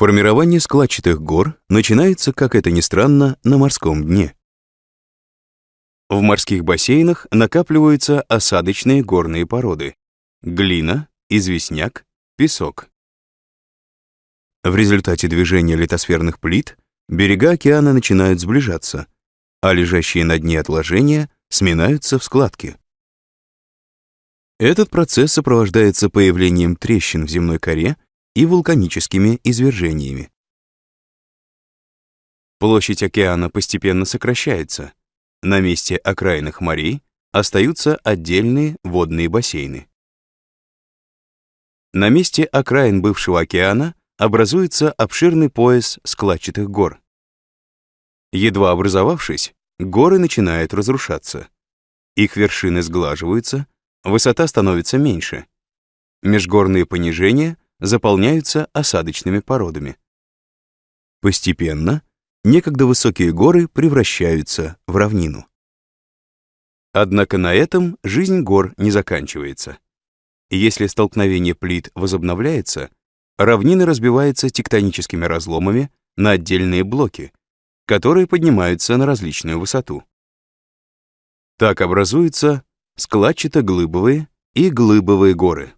Формирование складчатых гор начинается, как это ни странно, на морском дне. В морских бассейнах накапливаются осадочные горные породы — глина, известняк, песок. В результате движения литосферных плит берега океана начинают сближаться, а лежащие на дне отложения сминаются в складки. Этот процесс сопровождается появлением трещин в земной коре и вулканическими извержениями. Площадь океана постепенно сокращается. На месте окраинных морей остаются отдельные водные бассейны. На месте окраин бывшего океана образуется обширный пояс складчатых гор. Едва образовавшись, горы начинают разрушаться. Их вершины сглаживаются, высота становится меньше. Межгорные понижения заполняются осадочными породами. Постепенно некогда высокие горы превращаются в равнину. Однако на этом жизнь гор не заканчивается. Если столкновение плит возобновляется, равнина разбивается тектоническими разломами на отдельные блоки, которые поднимаются на различную высоту. Так образуются складчато-глыбовые и глыбовые горы.